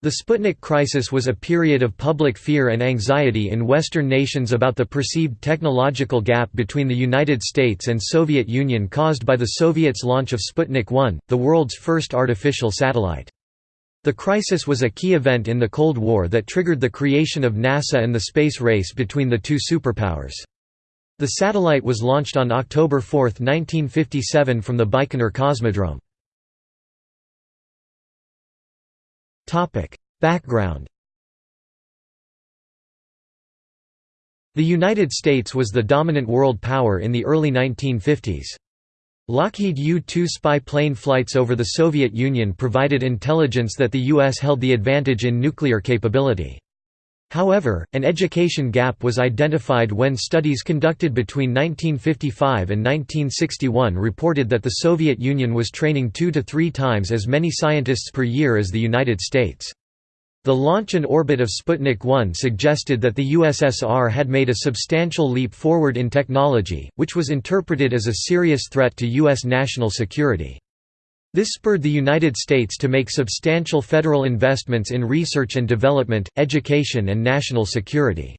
The Sputnik crisis was a period of public fear and anxiety in Western nations about the perceived technological gap between the United States and Soviet Union caused by the Soviets' launch of Sputnik 1, the world's first artificial satellite. The crisis was a key event in the Cold War that triggered the creation of NASA and the space race between the two superpowers. The satellite was launched on October 4, 1957 from the Baikonur Cosmodrome. Background The United States was the dominant world power in the early 1950s. Lockheed U-2 spy plane flights over the Soviet Union provided intelligence that the U.S. held the advantage in nuclear capability. However, an education gap was identified when studies conducted between 1955 and 1961 reported that the Soviet Union was training two to three times as many scientists per year as the United States. The launch and orbit of Sputnik 1 suggested that the USSR had made a substantial leap forward in technology, which was interpreted as a serious threat to U.S. national security. This spurred the United States to make substantial federal investments in research and development, education and national security.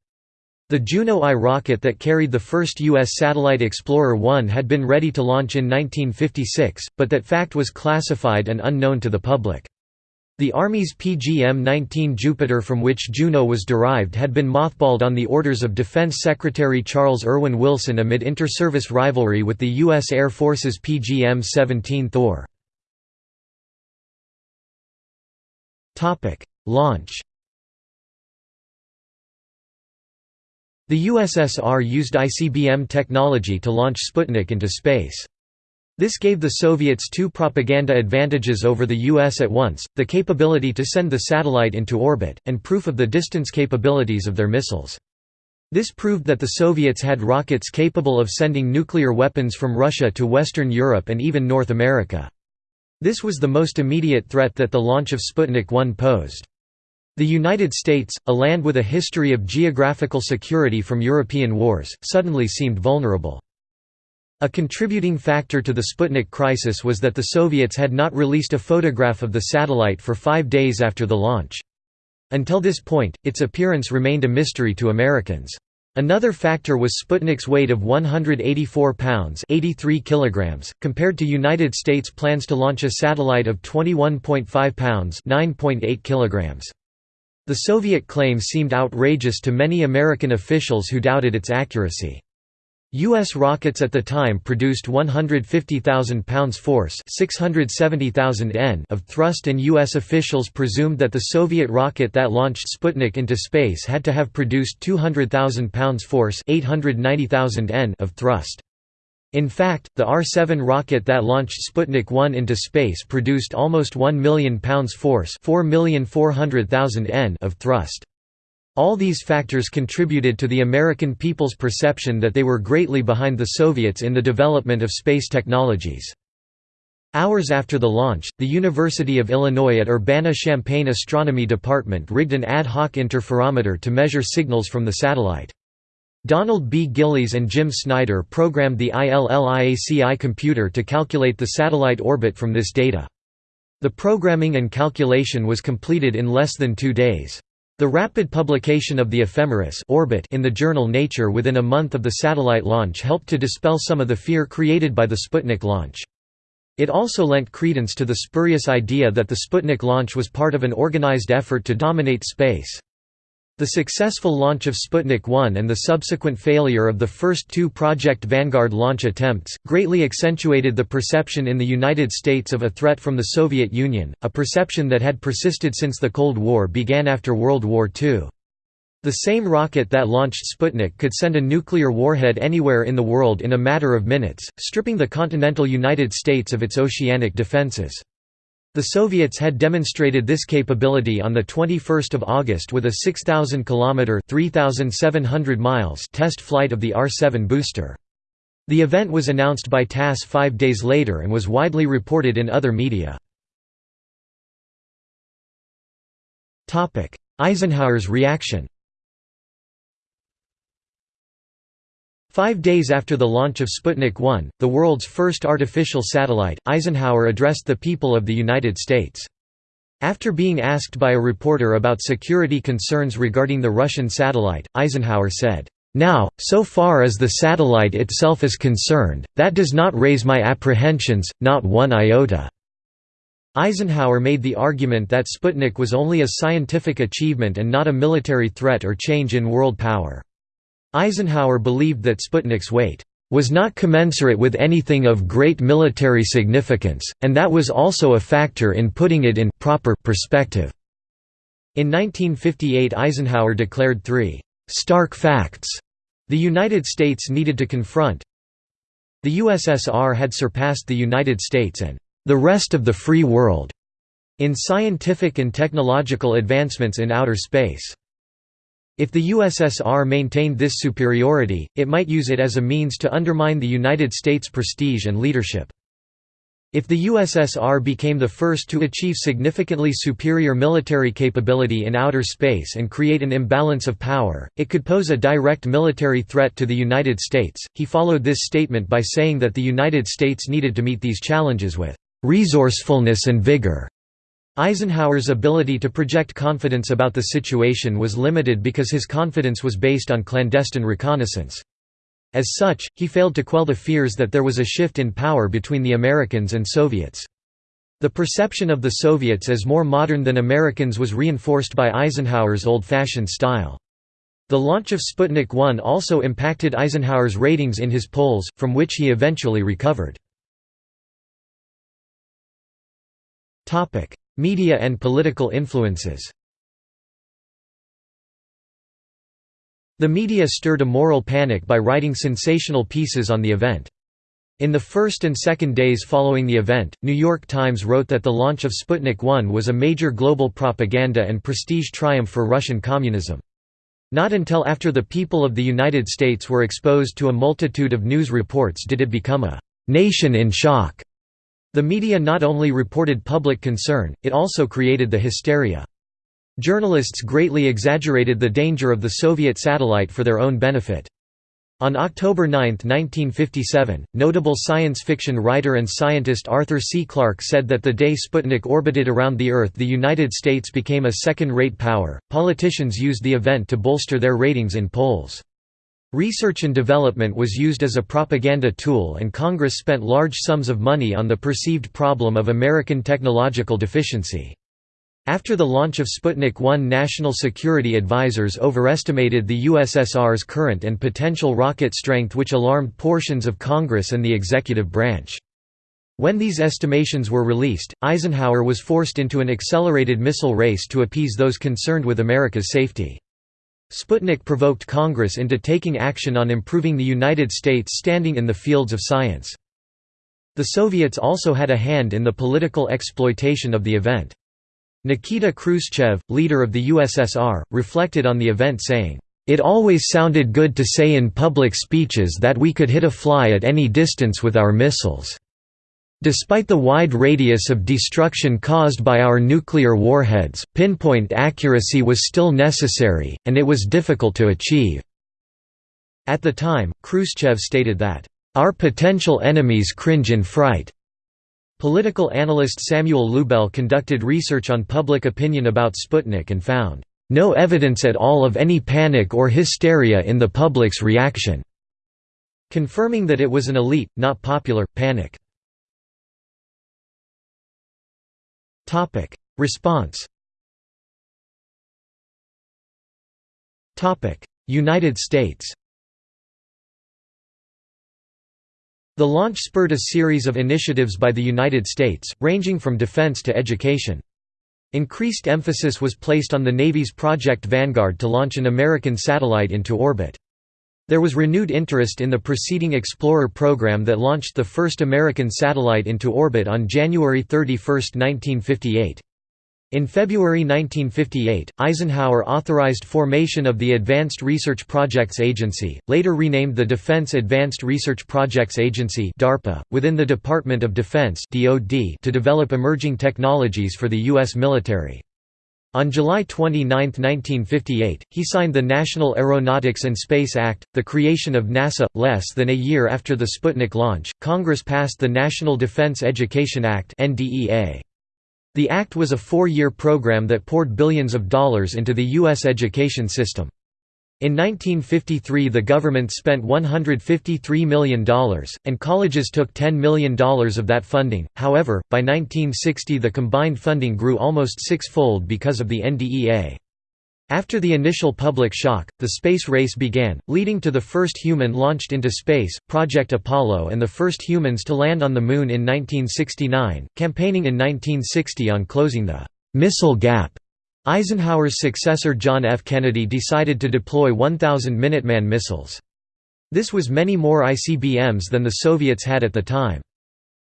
The Juno I rocket that carried the first U.S. satellite Explorer 1 had been ready to launch in 1956, but that fact was classified and unknown to the public. The Army's PGM-19 Jupiter from which Juno was derived had been mothballed on the orders of Defense Secretary Charles Erwin Wilson amid inter-service rivalry with the U.S. Air Force's PGM-17 Thor. Launch The USSR used ICBM technology to launch Sputnik into space. This gave the Soviets two propaganda advantages over the US at once, the capability to send the satellite into orbit, and proof of the distance capabilities of their missiles. This proved that the Soviets had rockets capable of sending nuclear weapons from Russia to Western Europe and even North America. This was the most immediate threat that the launch of Sputnik 1 posed. The United States, a land with a history of geographical security from European wars, suddenly seemed vulnerable. A contributing factor to the Sputnik crisis was that the Soviets had not released a photograph of the satellite for five days after the launch. Until this point, its appearance remained a mystery to Americans. Another factor was Sputnik's weight of 184 pounds 83 kilograms, compared to United States plans to launch a satellite of 21.5 pounds 9.8 kilograms. The Soviet claim seemed outrageous to many American officials who doubted its accuracy. U.S. rockets at the time produced 150,000 pounds force 670,000 N of thrust and U.S. officials presumed that the Soviet rocket that launched Sputnik into space had to have produced 200,000 pounds force 890,000 N of thrust. In fact, the R-7 rocket that launched Sputnik 1 into space produced almost 1 million pounds force 4,400,000 N of thrust. All these factors contributed to the American people's perception that they were greatly behind the Soviets in the development of space technologies. Hours after the launch, the University of Illinois at Urbana-Champaign Astronomy Department rigged an ad hoc interferometer to measure signals from the satellite. Donald B. Gillies and Jim Snyder programmed the ILLIACI computer to calculate the satellite orbit from this data. The programming and calculation was completed in less than two days. The rapid publication of the ephemeris orbit in the journal Nature within a month of the satellite launch helped to dispel some of the fear created by the Sputnik launch. It also lent credence to the spurious idea that the Sputnik launch was part of an organized effort to dominate space. The successful launch of Sputnik 1 and the subsequent failure of the first two Project Vanguard launch attempts, greatly accentuated the perception in the United States of a threat from the Soviet Union, a perception that had persisted since the Cold War began after World War II. The same rocket that launched Sputnik could send a nuclear warhead anywhere in the world in a matter of minutes, stripping the continental United States of its oceanic defenses. The Soviets had demonstrated this capability on 21 August with a 6,000 km 3,700 miles test flight of the R-7 booster. The event was announced by TASS five days later and was widely reported in other media. Eisenhower's reaction Five days after the launch of Sputnik 1, the world's first artificial satellite, Eisenhower addressed the people of the United States. After being asked by a reporter about security concerns regarding the Russian satellite, Eisenhower said, "'Now, so far as the satellite itself is concerned, that does not raise my apprehensions, not one iota." Eisenhower made the argument that Sputnik was only a scientific achievement and not a military threat or change in world power. Eisenhower believed that Sputnik's weight was not commensurate with anything of great military significance, and that was also a factor in putting it in proper perspective. In 1958 Eisenhower declared three «stark facts» the United States needed to confront. The USSR had surpassed the United States and «the rest of the free world» in scientific and technological advancements in outer space. If the USSR maintained this superiority, it might use it as a means to undermine the United States' prestige and leadership. If the USSR became the first to achieve significantly superior military capability in outer space and create an imbalance of power, it could pose a direct military threat to the United States. He followed this statement by saying that the United States needed to meet these challenges with resourcefulness and vigor. Eisenhower's ability to project confidence about the situation was limited because his confidence was based on clandestine reconnaissance. As such, he failed to quell the fears that there was a shift in power between the Americans and Soviets. The perception of the Soviets as more modern than Americans was reinforced by Eisenhower's old-fashioned style. The launch of Sputnik 1 also impacted Eisenhower's ratings in his polls, from which he eventually recovered. Media and political influences The media stirred a moral panic by writing sensational pieces on the event. In the first and second days following the event, New York Times wrote that the launch of Sputnik 1 was a major global propaganda and prestige triumph for Russian communism. Not until after the people of the United States were exposed to a multitude of news reports did it become a «nation in shock». The media not only reported public concern, it also created the hysteria. Journalists greatly exaggerated the danger of the Soviet satellite for their own benefit. On October 9, 1957, notable science fiction writer and scientist Arthur C. Clarke said that the day Sputnik orbited around the Earth the United States became a second-rate power. Politicians used the event to bolster their ratings in polls. Research and development was used as a propaganda tool and Congress spent large sums of money on the perceived problem of American technological deficiency. After the launch of Sputnik 1 national security advisers overestimated the USSR's current and potential rocket strength which alarmed portions of Congress and the executive branch. When these estimations were released, Eisenhower was forced into an accelerated missile race to appease those concerned with America's safety. Sputnik provoked Congress into taking action on improving the United States' standing in the fields of science. The Soviets also had a hand in the political exploitation of the event. Nikita Khrushchev, leader of the USSR, reflected on the event saying, "...it always sounded good to say in public speeches that we could hit a fly at any distance with our missiles." Despite the wide radius of destruction caused by our nuclear warheads, pinpoint accuracy was still necessary, and it was difficult to achieve. At the time, Khrushchev stated that, "...our potential enemies cringe in fright." Political analyst Samuel Lubell conducted research on public opinion about Sputnik and found, "...no evidence at all of any panic or hysteria in the public's reaction," confirming that it was an elite, not popular, panic. Topic: Response. Topic: United States. The launch spurred a series of initiatives by the United States, ranging from defense to education. Increased emphasis was placed on the Navy's Project Vanguard to launch an American satellite into orbit. There was renewed interest in the preceding Explorer program that launched the first American satellite into orbit on January 31, 1958. In February 1958, Eisenhower authorized formation of the Advanced Research Projects Agency, later renamed the Defense Advanced Research Projects Agency (DARPA), within the Department of Defense to develop emerging technologies for the US military. On July 29, 1958, he signed the National Aeronautics and Space Act, the creation of NASA. Less than a year after the Sputnik launch, Congress passed the National Defense Education Act (NDEA). The act was a four-year program that poured billions of dollars into the U.S. education system. In 1953 the government spent $153 million, and colleges took $10 million of that funding, however, by 1960 the combined funding grew almost six-fold because of the NDEA. After the initial public shock, the space race began, leading to the first human launched into space, Project Apollo and the first humans to land on the Moon in 1969, campaigning in 1960 on closing the «missile gap» Eisenhower's successor John F. Kennedy decided to deploy 1,000 Minuteman missiles. This was many more ICBMs than the Soviets had at the time.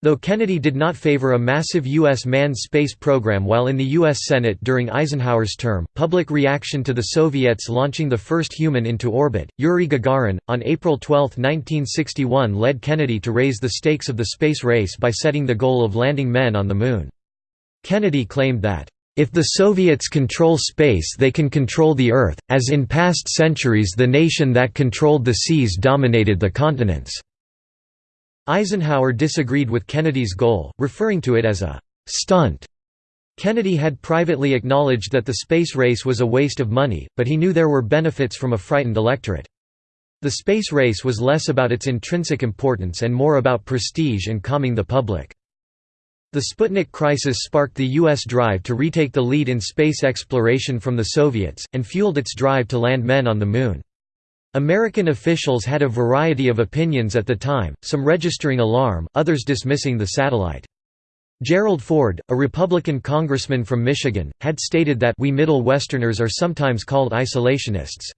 Though Kennedy did not favor a massive U.S. manned space program while in the U.S. Senate during Eisenhower's term, public reaction to the Soviets launching the first human into orbit, Yuri Gagarin, on April 12, 1961 led Kennedy to raise the stakes of the space race by setting the goal of landing men on the Moon. Kennedy claimed that, if the Soviets control space they can control the Earth, as in past centuries the nation that controlled the seas dominated the continents." Eisenhower disagreed with Kennedy's goal, referring to it as a «stunt». Kennedy had privately acknowledged that the space race was a waste of money, but he knew there were benefits from a frightened electorate. The space race was less about its intrinsic importance and more about prestige and calming the public. The Sputnik crisis sparked the U.S. drive to retake the lead in space exploration from the Soviets, and fueled its drive to land men on the Moon. American officials had a variety of opinions at the time, some registering alarm, others dismissing the satellite. Gerald Ford, a Republican congressman from Michigan, had stated that we Middle Westerners are sometimes called isolationists.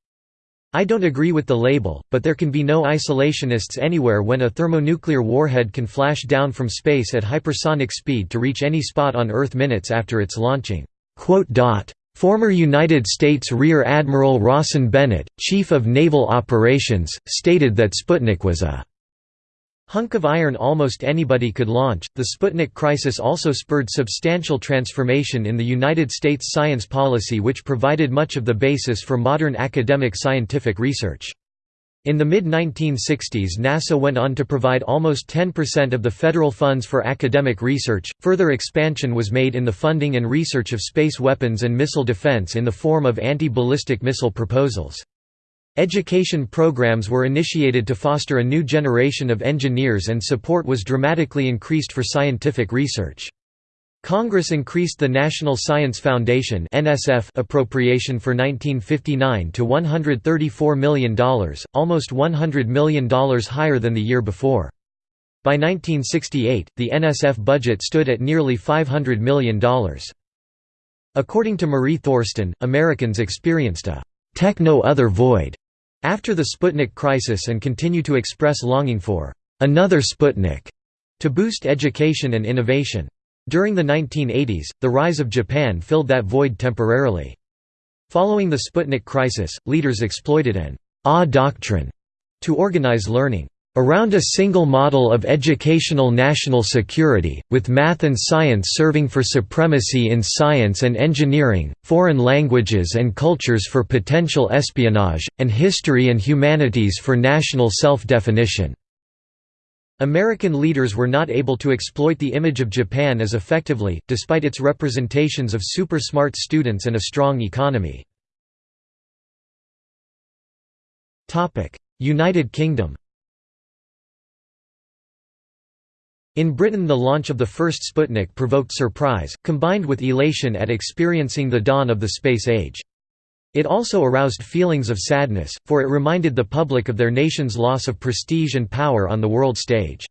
I don't agree with the label, but there can be no isolationists anywhere when a thermonuclear warhead can flash down from space at hypersonic speed to reach any spot on Earth minutes after its launching." Former United States Rear Admiral Rawson Bennett, Chief of Naval Operations, stated that Sputnik was a hunk of iron almost anybody could launch. The Sputnik crisis also spurred substantial transformation in the United States science policy, which provided much of the basis for modern academic scientific research. In the mid-1960s NASA went on to provide almost 10% of the federal funds for academic research. Further expansion was made in the funding and research of space weapons and missile defense in the form of anti-ballistic missile proposals. Education programs were initiated to foster a new generation of engineers and support was dramatically increased for scientific research. Congress increased the National Science Foundation appropriation for 1959 to $134 million, almost $100 million higher than the year before. By 1968, the NSF budget stood at nearly $500 million. According to Marie Thorsten, Americans experienced a techno-other void after the Sputnik crisis and continue to express longing for another Sputnik to boost education and innovation. During the 1980s, the rise of Japan filled that void temporarily. Following the Sputnik crisis, leaders exploited an «ah doctrine» to organize learning around a single model of educational national security, with math and science serving for supremacy in science and engineering, foreign languages and cultures for potential espionage, and history and humanities for national self-definition. American leaders were not able to exploit the image of Japan as effectively, despite its representations of super-smart students and a strong economy. United Kingdom In Britain the launch of the first Sputnik provoked surprise, combined with elation at experiencing the dawn of the space age. It also aroused feelings of sadness, for it reminded the public of their nation's loss of prestige and power on the world stage.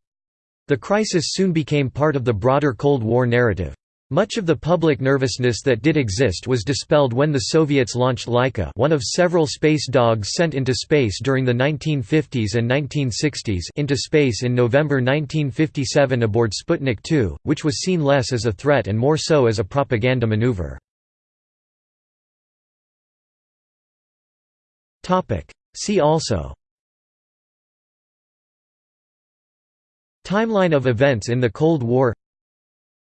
The crisis soon became part of the broader Cold War narrative. Much of the public nervousness that did exist was dispelled when the Soviets launched Laika one of several space dogs sent into space during the 1950s and 1960s into space in November 1957 aboard Sputnik 2, which was seen less as a threat and more so as a propaganda maneuver. See also Timeline of events in the Cold War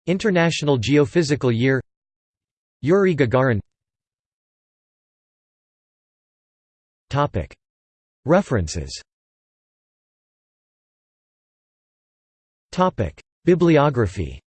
International Geophysical Year. Yuri Gagarin. References. Bibliography